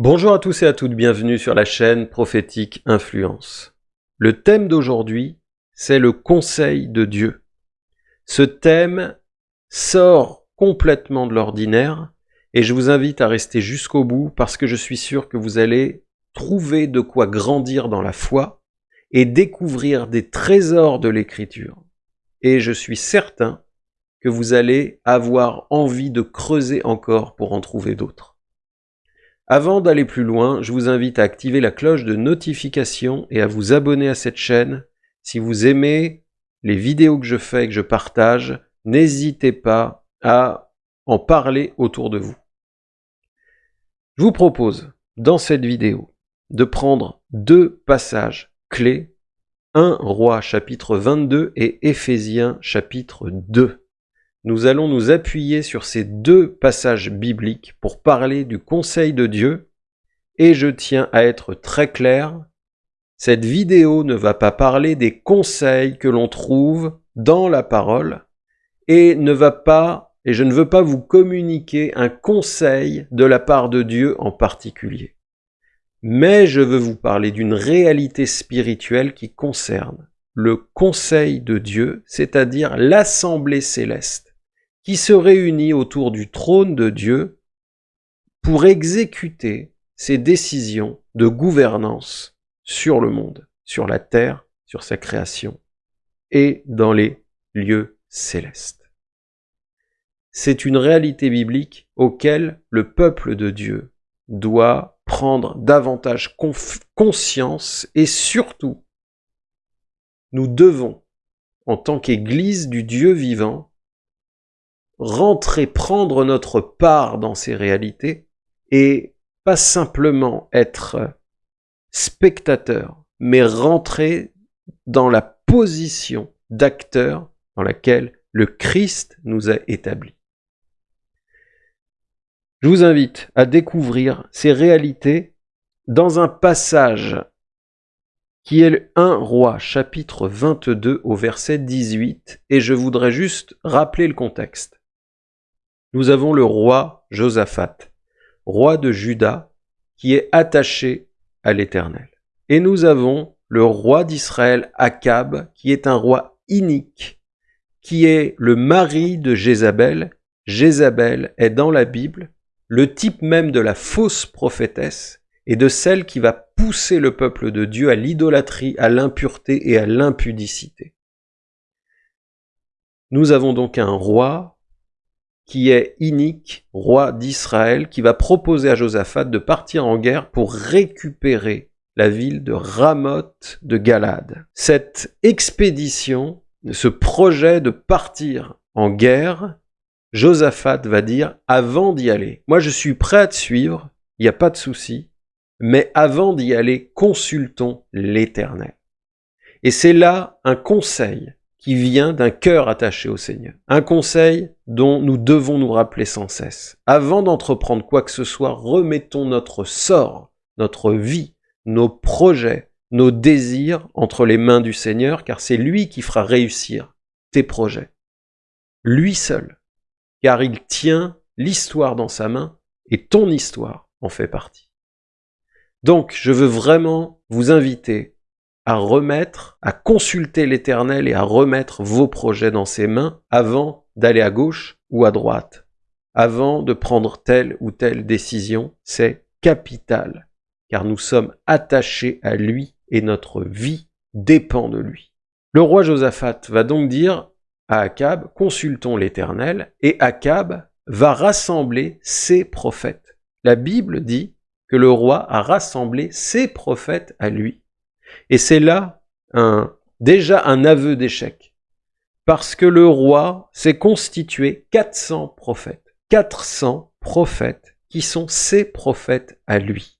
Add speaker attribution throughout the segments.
Speaker 1: Bonjour à tous et à toutes, bienvenue sur la chaîne Prophétique Influence. Le thème d'aujourd'hui, c'est le conseil de Dieu. Ce thème sort complètement de l'ordinaire et je vous invite à rester jusqu'au bout parce que je suis sûr que vous allez trouver de quoi grandir dans la foi et découvrir des trésors de l'écriture. Et je suis certain que vous allez avoir envie de creuser encore pour en trouver d'autres. Avant d'aller plus loin, je vous invite à activer la cloche de notification et à vous abonner à cette chaîne. Si vous aimez les vidéos que je fais et que je partage, n'hésitez pas à en parler autour de vous. Je vous propose, dans cette vidéo, de prendre deux passages clés, 1 Roi chapitre 22 et Éphésiens chapitre 2 nous allons nous appuyer sur ces deux passages bibliques pour parler du conseil de Dieu. Et je tiens à être très clair, cette vidéo ne va pas parler des conseils que l'on trouve dans la parole et ne va pas, et je ne veux pas vous communiquer un conseil de la part de Dieu en particulier. Mais je veux vous parler d'une réalité spirituelle qui concerne le conseil de Dieu, c'est-à-dire l'assemblée céleste qui se réunit autour du trône de Dieu pour exécuter ses décisions de gouvernance sur le monde, sur la terre, sur sa création et dans les lieux célestes. C'est une réalité biblique auquel le peuple de Dieu doit prendre davantage conscience et surtout, nous devons, en tant qu'Église du Dieu vivant, rentrer, prendre notre part dans ces réalités et pas simplement être spectateur, mais rentrer dans la position d'acteur dans laquelle le Christ nous a établis. Je vous invite à découvrir ces réalités dans un passage qui est le 1 roi chapitre 22 au verset 18 et je voudrais juste rappeler le contexte nous avons le roi Josaphat, roi de Juda, qui est attaché à l'Éternel. Et nous avons le roi d'Israël, Akab, qui est un roi inique, qui est le mari de Jézabel. Jézabel est dans la Bible le type même de la fausse prophétesse et de celle qui va pousser le peuple de Dieu à l'idolâtrie, à l'impureté et à l'impudicité. Nous avons donc un roi qui est inique, roi d'Israël, qui va proposer à Josaphat de partir en guerre pour récupérer la ville de Ramoth de Galade. Cette expédition, ce projet de partir en guerre, Josaphat va dire avant d'y aller, moi je suis prêt à te suivre, il n'y a pas de souci, mais avant d'y aller, consultons l'Éternel. Et c'est là un conseil qui vient d'un cœur attaché au Seigneur. Un conseil dont nous devons nous rappeler sans cesse. Avant d'entreprendre quoi que ce soit, remettons notre sort, notre vie, nos projets, nos désirs entre les mains du Seigneur, car c'est lui qui fera réussir tes projets. Lui seul, car il tient l'histoire dans sa main et ton histoire en fait partie. Donc, je veux vraiment vous inviter à remettre, à consulter l'Éternel et à remettre vos projets dans ses mains avant d'aller à gauche ou à droite, avant de prendre telle ou telle décision. C'est capital, car nous sommes attachés à lui et notre vie dépend de lui. Le roi Josaphat va donc dire à Akab, consultons l'Éternel, et Akab va rassembler ses prophètes. La Bible dit que le roi a rassemblé ses prophètes à lui. Et c'est là déjà un aveu d'échec. Parce que le roi s'est constitué 400 prophètes. 400 prophètes qui sont ses prophètes à lui.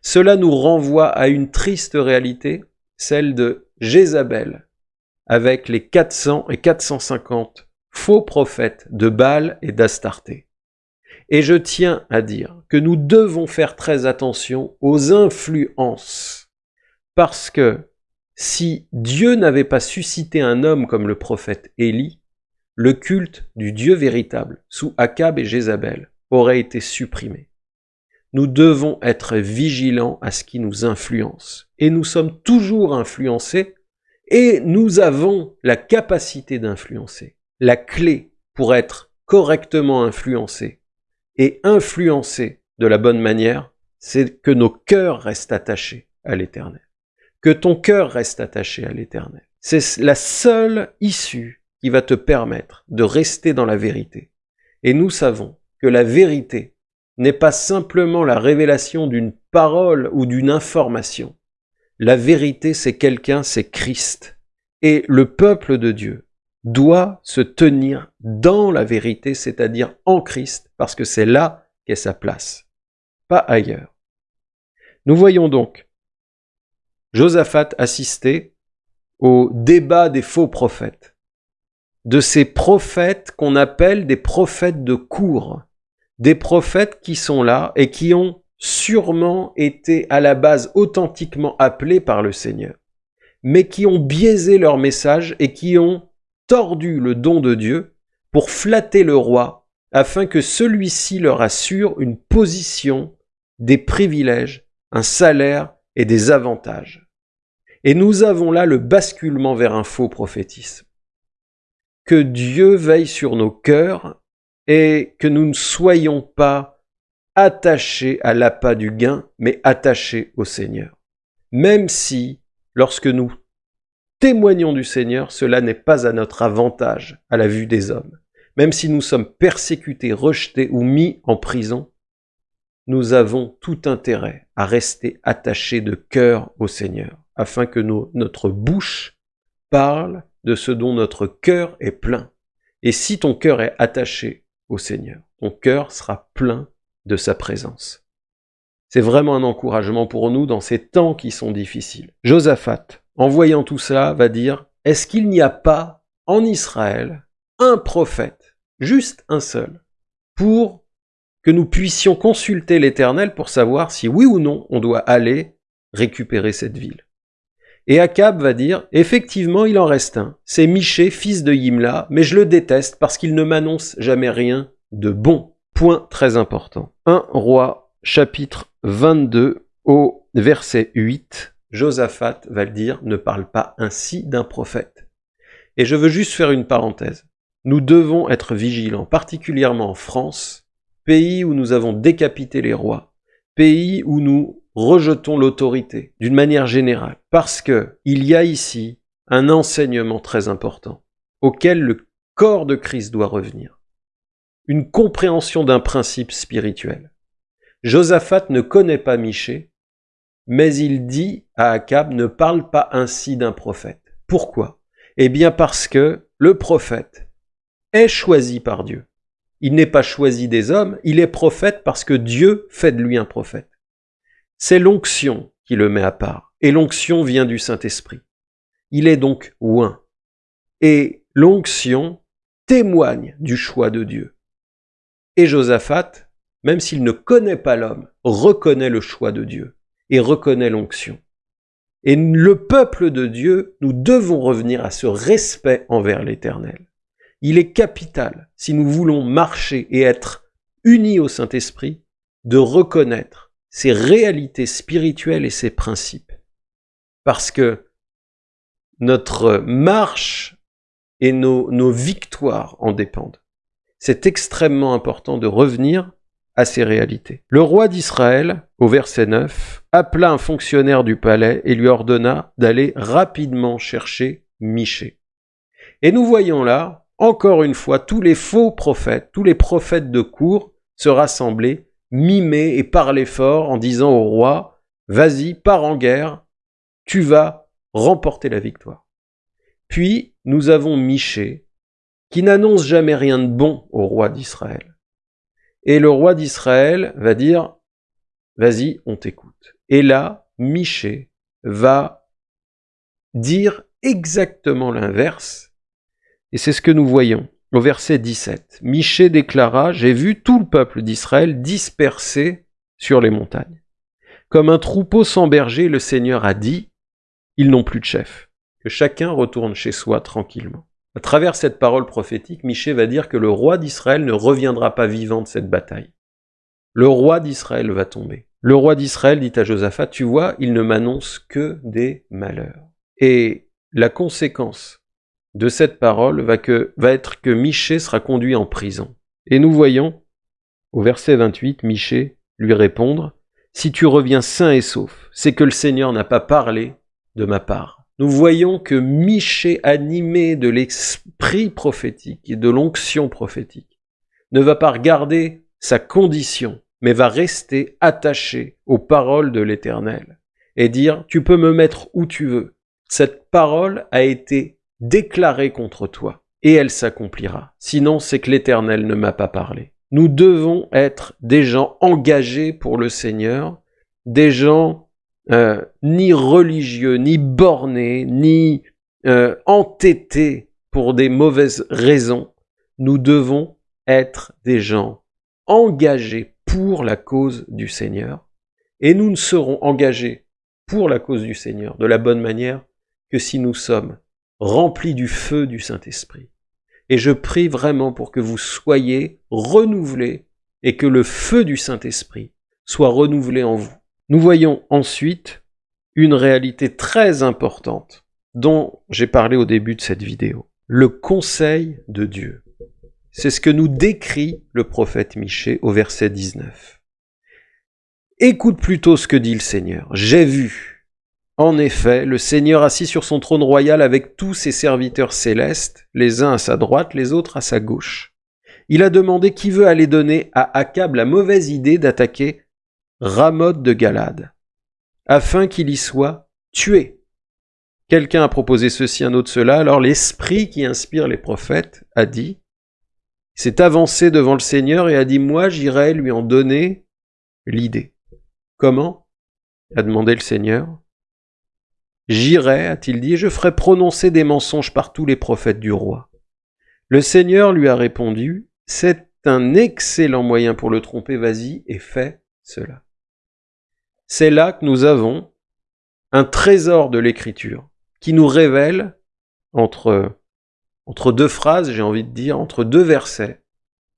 Speaker 1: Cela nous renvoie à une triste réalité, celle de Jézabel, avec les 400 et 450 faux prophètes de Baal et d'Astarté. Et je tiens à dire que nous devons faire très attention aux influences parce que si Dieu n'avait pas suscité un homme comme le prophète Élie, le culte du Dieu véritable, sous Akab et Jézabel, aurait été supprimé. nous devons être vigilants à ce qui nous influence. Et nous sommes toujours influencés et nous avons la capacité d'influencer. La clé pour être correctement influencé et influencé de la bonne manière, c'est que nos cœurs restent attachés à l'éternel. Que ton cœur reste attaché à l'éternel. C'est la seule issue qui va te permettre de rester dans la vérité. Et nous savons que la vérité n'est pas simplement la révélation d'une parole ou d'une information. La vérité, c'est quelqu'un, c'est Christ. Et le peuple de Dieu doit se tenir dans la vérité, c'est-à-dire en Christ, parce que c'est là qu'est sa place, pas ailleurs. Nous voyons donc Josaphat assister au débat des faux prophètes, de ces prophètes qu'on appelle des prophètes de cour, des prophètes qui sont là et qui ont sûrement été à la base authentiquement appelés par le Seigneur, mais qui ont biaisé leur message et qui ont tordu le don de Dieu pour flatter le roi afin que celui-ci leur assure une position, des privilèges, un salaire et des avantages. Et nous avons là le basculement vers un faux prophétisme. Que Dieu veille sur nos cœurs et que nous ne soyons pas attachés à l'appât du gain, mais attachés au Seigneur. Même si, lorsque nous témoignons du Seigneur, cela n'est pas à notre avantage à la vue des hommes. Même si nous sommes persécutés, rejetés ou mis en prison, nous avons tout intérêt à rester attachés de cœur au Seigneur, afin que notre bouche parle de ce dont notre cœur est plein. Et si ton cœur est attaché au Seigneur. Ton cœur sera plein de sa présence. C'est vraiment un encouragement pour nous dans ces temps qui sont difficiles. Josaphat, en voyant tout ça, va dire, est-ce qu'il n'y a pas en Israël un prophète, juste un seul, pour que nous puissions consulter l'Éternel pour savoir si oui ou non on doit aller récupérer cette ville. Et Akab va dire, effectivement, il en reste un. C'est Miché, fils de Yimla, mais je le déteste parce qu'il ne m'annonce jamais rien de bon. Point très important. 1 roi, chapitre 22, au verset 8. Josaphat va le dire, ne parle pas ainsi d'un prophète. Et je veux juste faire une parenthèse. Nous devons être vigilants, particulièrement en France, pays où nous avons décapité les rois, pays où nous rejetons l'autorité d'une manière générale, parce que il y a ici un enseignement très important auquel le corps de Christ doit revenir. Une compréhension d'un principe spirituel. Josaphat ne connaît pas Michée, mais il dit à Akab ne parle pas ainsi d'un prophète. Pourquoi? Eh bien parce que le prophète est choisi par Dieu. Il n'est pas choisi des hommes, il est prophète parce que Dieu fait de lui un prophète. C'est l'onction qui le met à part, et l'onction vient du Saint-Esprit. Il est donc oint. Et l'onction témoigne du choix de Dieu. Et Josaphat, même s'il ne connaît pas l'homme, reconnaît le choix de Dieu et reconnaît l'onction. Et le peuple de Dieu, nous devons revenir à ce respect envers l'Éternel. Il est capital, si nous voulons marcher et être unis au Saint-Esprit, de reconnaître ses réalités spirituelles et ses principes. Parce que notre marche et nos, nos victoires en dépendent. C'est extrêmement important de revenir à ces réalités. Le roi d'Israël, au verset 9, appela un fonctionnaire du palais et lui ordonna d'aller rapidement chercher Miché. Et nous voyons là, encore une fois, tous les faux prophètes, tous les prophètes de cour se rassembler mimer et parler fort en disant au roi, vas-y, pars en guerre, tu vas remporter la victoire. Puis nous avons Miché, qui n'annonce jamais rien de bon au roi d'Israël. Et le roi d'Israël va dire, vas-y, on t'écoute. Et là, Miché va dire exactement l'inverse, et c'est ce que nous voyons. Au verset 17, Michée déclara, J'ai vu tout le peuple d'Israël dispersé sur les montagnes. Comme un troupeau sans berger, le Seigneur a dit, Ils n'ont plus de chef, que chacun retourne chez soi tranquillement. À travers cette parole prophétique, Michée va dire que le roi d'Israël ne reviendra pas vivant de cette bataille. le roi d'Israël va tomber. Le roi d'Israël dit à Josaphat, tu vois, il ne m'annonce que des malheurs. Et la conséquence de cette parole va, que, va être que Michée sera conduit en prison. Et nous voyons, au verset 28, Michée lui répondre, Si tu reviens sain et sauf, c'est que le Seigneur n'a pas parlé de ma part. Nous voyons que Michée, animé de l'esprit prophétique et de l'onction prophétique, ne va pas regarder sa condition, mais va rester attaché aux paroles de l'Éternel et dire, tu peux me mettre où tu veux. Cette parole a été déclarée contre toi et elle s'accomplira. Sinon, c'est que l'Éternel ne m'a pas parlé. Nous devons être des gens engagés pour le Seigneur, des gens euh, ni religieux, ni bornés, ni euh, entêtés pour des mauvaises raisons. Nous devons être des gens engagés pour la cause du Seigneur, et nous ne serons engagés pour la cause du Seigneur de la bonne manière que si nous sommes remplis du feu du Saint-Esprit. Et je prie vraiment pour que vous soyez renouvelés et que le feu du Saint-Esprit soit renouvelé en vous. Nous voyons ensuite une réalité très importante dont j'ai parlé au début de cette vidéo. Le conseil de Dieu. C'est ce que nous décrit le prophète Michée au verset 19. Écoute plutôt ce que dit le Seigneur. J'ai vu. En effet, le Seigneur assis sur son trône royal avec tous ses serviteurs célestes, les uns à sa droite, les autres à sa gauche. Il a demandé qui veut aller donner à Akab la mauvaise idée d'attaquer Ramoth de Galade, afin qu'il y soit tué. Quelqu'un a proposé ceci, un autre cela, alors l'esprit qui inspire les prophètes a dit, s'est avancé devant le Seigneur et a dit, moi j'irai lui en donner l'idée. Comment? a demandé le Seigneur. J'irai, a-t-il dit, je ferai prononcer des mensonges par tous les prophètes du roi. Le Seigneur lui a répondu, c'est un excellent moyen pour le tromper, vas-y et fais cela. C'est là que nous avons un trésor de l'écriture qui nous révèle entre entre deux phrases, j'ai envie de dire, entre deux versets,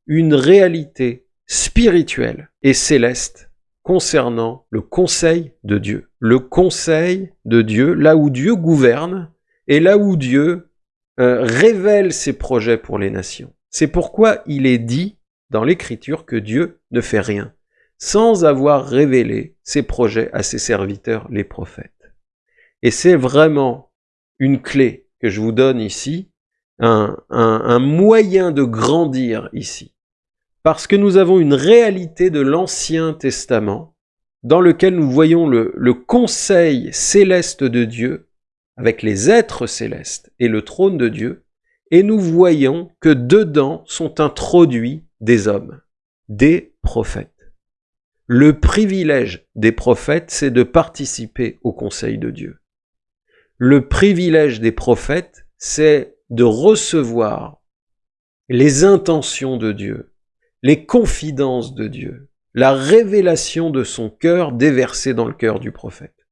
Speaker 1: une réalité spirituelle et céleste concernant le conseil de Dieu. Le conseil de Dieu, là où Dieu gouverne et là où Dieu euh, révèle ses projets pour les nations. C'est pourquoi il est dit dans l'Écriture que Dieu ne fait rien sans avoir révélé ses projets à ses serviteurs, les prophètes. Et c'est vraiment une clé que je vous donne ici un, moyen de grandir ici. Parce que nous avons une réalité de l'Ancien Testament dans lequel nous voyons le, le conseil céleste de Dieu avec les êtres célestes et le trône de Dieu, et nous voyons que dedans sont introduits des hommes, des prophètes. Le privilège des prophètes, c'est de participer au conseil de Dieu. Le privilège des prophètes, c'est de recevoir les intentions de Dieu, les confidences de Dieu, la révélation de son cœur déversée dans le cœur du prophète.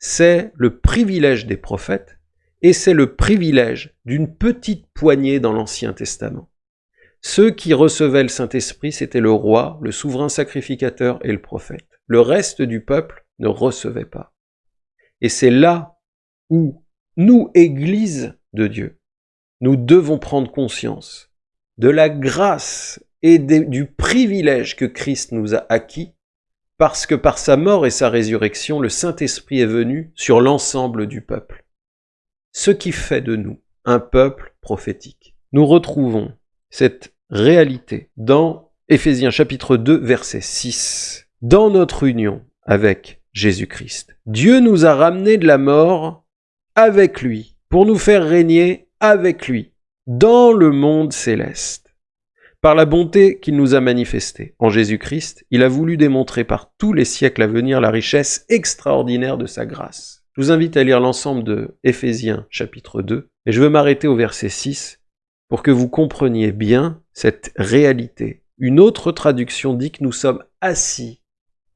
Speaker 1: C'est le privilège des prophètes et c'est le privilège d'une petite poignée dans l'Ancien Testament. Ceux qui recevaient le Saint-Esprit, c'était le roi, le souverain sacrificateur et le prophète. Le reste du peuple ne recevait pas. Et c'est là où nous, Église de Dieu, nous devons prendre conscience de la grâce et du privilège que Christ nous a acquis, parce que par sa mort et sa résurrection, le Saint-Esprit est venu sur l'ensemble du peuple. Ce qui fait de nous un peuple prophétique. Nous retrouvons cette réalité dans Éphésiens chapitre 2 verset 6. Dans notre union avec Jésus-Christ, Dieu nous a ramenés de la mort avec lui pour nous faire régner avec lui dans le monde céleste. Par la bonté qu'il nous a manifestée en Jésus-Christ, il a voulu démontrer par tous les siècles à venir la richesse extraordinaire de sa grâce. Je vous invite à lire l'ensemble de Éphésiens chapitre 2, et je veux m'arrêter au verset 6 pour que vous compreniez bien cette réalité. Une autre traduction dit que nous sommes assis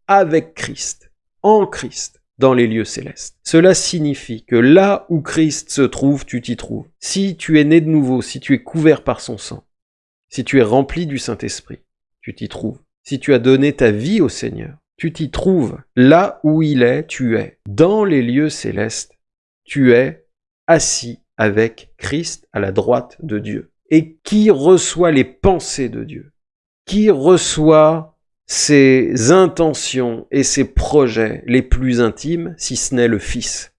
Speaker 1: avec Christ, en Christ dans les lieux célestes. Cela signifie que là où Christ se trouve, tu t'y trouves. Si tu es né de nouveau, si tu es couvert par son sang, si tu es rempli du Saint-Esprit, tu t'y trouves. si tu as donné ta vie au Seigneur, tu t'y trouves. Là où il est, tu es. Dans les lieux célestes, tu es assis avec Christ à la droite de Dieu. Et qui reçoit les pensées de Dieu? Qui reçoit ses intentions et ses projets les plus intimes, si ce n'est le Fils?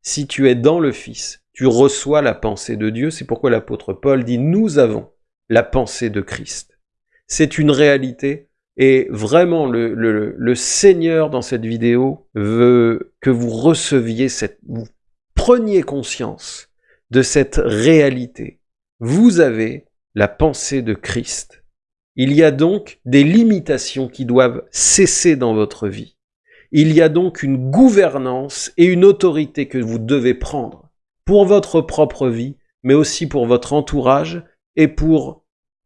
Speaker 1: Si tu es dans le Fils, tu reçois la pensée de Dieu. C'est pourquoi l'apôtre Paul dit « Nous avons la pensée de Christ ». C'est une réalité et vraiment, le, Seigneur dans cette vidéo veut que vous receviez cette, vous preniez conscience de cette réalité. Vous avez la pensée de Christ. Il y a donc des limitations qui doivent cesser dans votre vie. Il y a donc une gouvernance et une autorité que vous devez prendre pour votre propre vie, mais aussi pour votre entourage et pour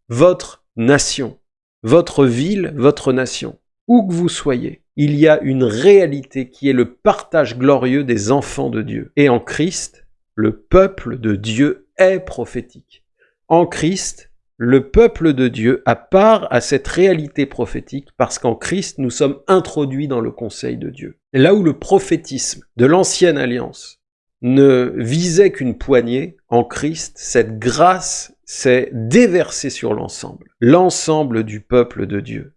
Speaker 1: votre nation votre ville, votre nation, où que vous soyez, il y a une réalité qui est le partage glorieux des enfants de Dieu. Et en Christ, le peuple de Dieu est prophétique. En Christ, le peuple de Dieu a part à cette réalité prophétique parce qu'en Christ, nous sommes introduits dans le conseil de Dieu. là où le prophétisme de l'ancienne alliance ne visait qu'une poignée, en Christ, cette grâce s'est déversée sur l'ensemble, l'ensemble du peuple de Dieu.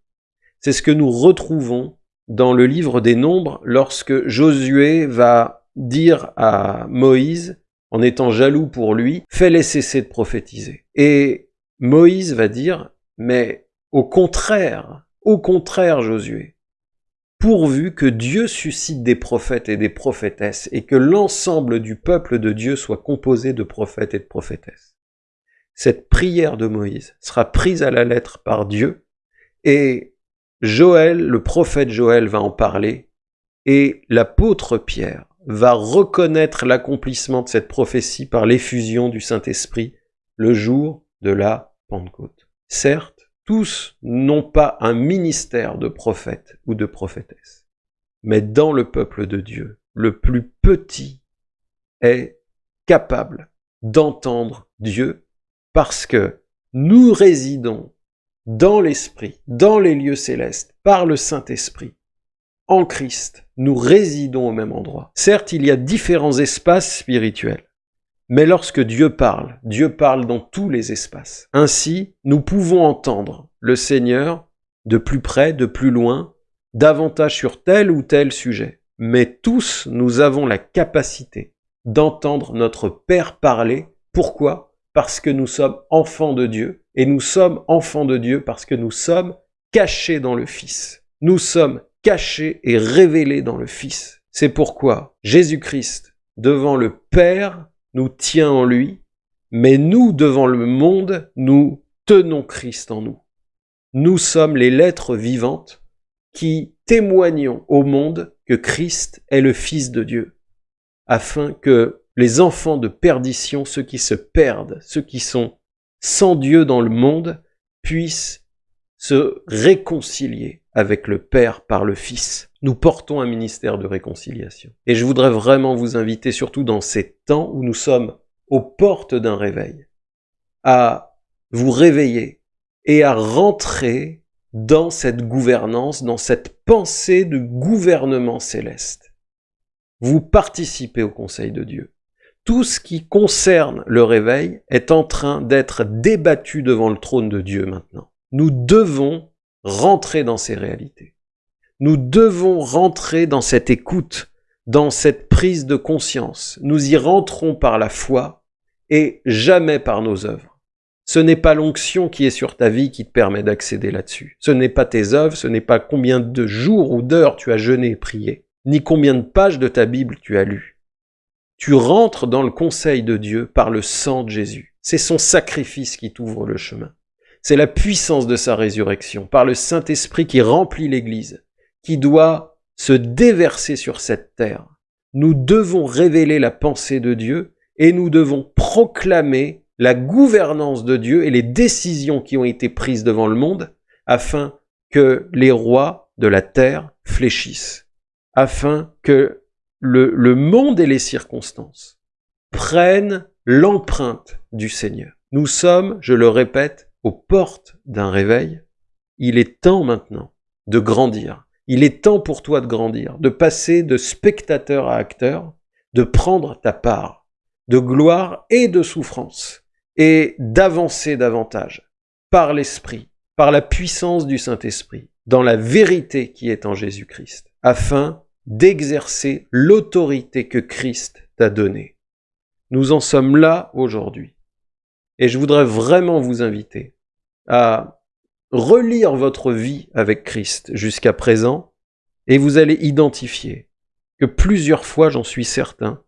Speaker 1: C'est ce que nous retrouvons dans le livre des Nombres lorsque Josué va dire à Moïse, en étant jaloux pour lui, fais-les cesser de prophétiser. Et Moïse va dire, mais au contraire, au contraire Josué, pourvu que Dieu suscite des prophètes et des prophétesses, et que l'ensemble du peuple de Dieu soit composé de prophètes et de prophétesses. Cette prière de Moïse sera prise à la lettre par Dieu, et Joël, le prophète Joël va en parler, et l'apôtre Pierre va reconnaître l'accomplissement de cette prophétie par l'effusion du Saint-Esprit le jour de la Pentecôte. Certes, tous n'ont pas un ministère de prophète ou de prophétesse. Mais dans le peuple de Dieu, le plus petit est capable d'entendre Dieu parce que nous résidons dans l'Esprit, dans les lieux célestes, par le Saint-Esprit. En Christ, nous résidons au même endroit. Certes, il y a différents espaces spirituels, mais lorsque Dieu parle, Dieu parle dans tous les espaces. Ainsi, nous pouvons entendre le Seigneur de plus près, de plus loin, davantage sur tel ou tel sujet. Mais tous, nous avons la capacité d'entendre notre Père parler. Pourquoi? Parce que nous sommes enfants de Dieu. Et nous sommes enfants de Dieu parce que nous sommes cachés dans le Fils. Nous sommes cachés et révélés dans le Fils. C'est pourquoi Jésus-Christ, devant le Père, nous tient en lui, mais nous, devant le monde, nous tenons Christ en nous. Nous sommes les lettres vivantes qui témoignons au monde que Christ est le Fils de Dieu, afin que les enfants de perdition, ceux qui se perdent, ceux qui sont sans Dieu dans le monde, puissent se réconcilier avec le Père par le Fils. Nous portons un ministère de réconciliation. Et je voudrais vraiment vous inviter, surtout dans ces temps où nous sommes aux portes d'un réveil, à vous réveiller et à rentrer dans cette gouvernance, dans cette pensée de gouvernement céleste. Vous participez au Conseil de Dieu. Tout ce qui concerne le réveil est en train d'être débattu devant le trône de Dieu maintenant. Nous devons rentrer dans ces réalités. Nous devons rentrer dans cette écoute, dans cette prise de conscience. Nous y rentrons par la foi et jamais par nos œuvres. Ce n'est pas l'onction qui est sur ta vie qui te permet d'accéder là-dessus. Ce n'est pas tes œuvres, ce n'est pas combien de jours ou d'heures tu as jeûné et prié, ni combien de pages de ta Bible tu as lu. Tu rentres dans le conseil de Dieu par le sang de Jésus. C'est son sacrifice qui t'ouvre le chemin. C'est la puissance de sa résurrection, par le Saint-Esprit qui remplit l'Église, qui doit se déverser sur cette terre. Nous devons révéler la pensée de Dieu et nous devons proclamer la gouvernance de Dieu et les décisions qui ont été prises devant le monde afin que les rois de la terre fléchissent, afin que le, monde et les circonstances prennent l'empreinte du Seigneur. Nous sommes, je le répète, aux portes d'un réveil, il est temps maintenant de grandir. Il est temps pour toi de grandir, de passer de spectateur à acteur, de prendre ta part de gloire et de souffrance, et d'avancer davantage par l'Esprit, par la puissance du Saint-Esprit, dans la vérité qui est en Jésus-Christ, afin d'exercer l'autorité que Christ t'a donnée. Nous en sommes là aujourd'hui. Et je voudrais vraiment vous inviter à relire votre vie avec Christ jusqu'à présent, et vous allez identifier que plusieurs fois, j'en suis certain,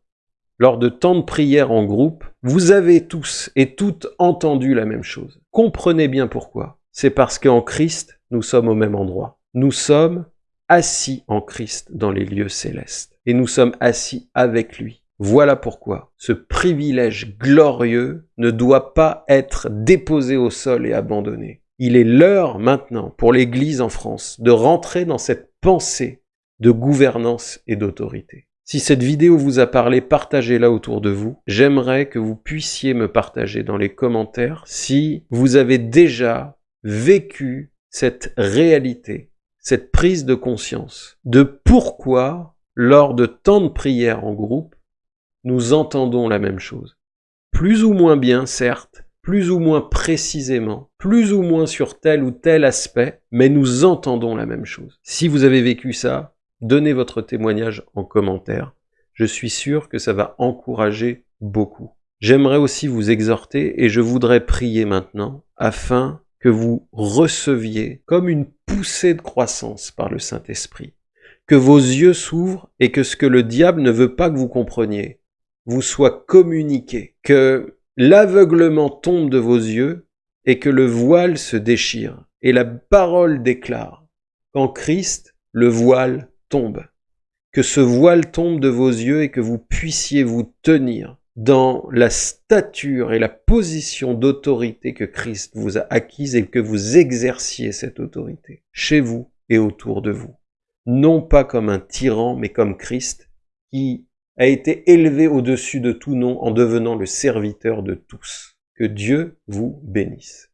Speaker 1: lors de temps de prière en groupe, vous avez tous et toutes entendu la même chose. Comprenez bien pourquoi. C'est parce qu'en Christ, nous sommes au même endroit. Nous sommes assis en Christ dans les lieux célestes. Et nous sommes assis avec lui. Voilà pourquoi ce privilège glorieux ne doit pas être déposé au sol et abandonné. Il est l'heure maintenant pour l'Église en France de rentrer dans cette pensée de gouvernance et d'autorité. Si cette vidéo vous a parlé, partagez-la autour de vous. J'aimerais que vous puissiez me partager dans les commentaires si vous avez déjà vécu cette réalité, cette prise de conscience de pourquoi, lors de tant de prières en groupe, nous entendons la même chose. Plus ou moins bien, certes, plus ou moins précisément, plus ou moins sur tel ou tel aspect, mais nous entendons la même chose. Si vous avez vécu ça, Donnez votre témoignage en commentaire. Je suis sûr que ça va encourager beaucoup. J'aimerais aussi vous exhorter et je voudrais prier maintenant afin que vous receviez comme une poussée de croissance par le Saint-Esprit. Que vos yeux s'ouvrent et que ce que le diable ne veut pas que vous compreniez vous soit communiqué. Que l'aveuglement tombe de vos yeux et que le voile se déchire. Et la parole déclare qu'en Christ, le voile tombe, que ce voile tombe de vos yeux et que vous puissiez vous tenir dans la stature et la position d'autorité que Christ vous a acquise et que vous exerciez cette autorité chez vous et autour de vous. Non pas comme un tyran, mais comme Christ qui a été élevé au-dessus de tout nom en devenant le serviteur de tous. Que Dieu vous bénisse.